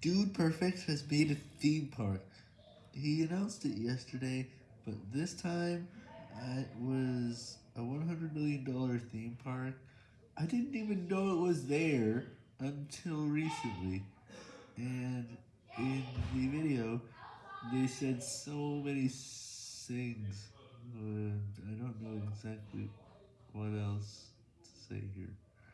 Dude Perfect has made a theme park. He announced it yesterday, but this time it was a $100 million theme park. I didn't even know it was there until recently. And in the video, they said so many things, and I don't know exactly what else to say here.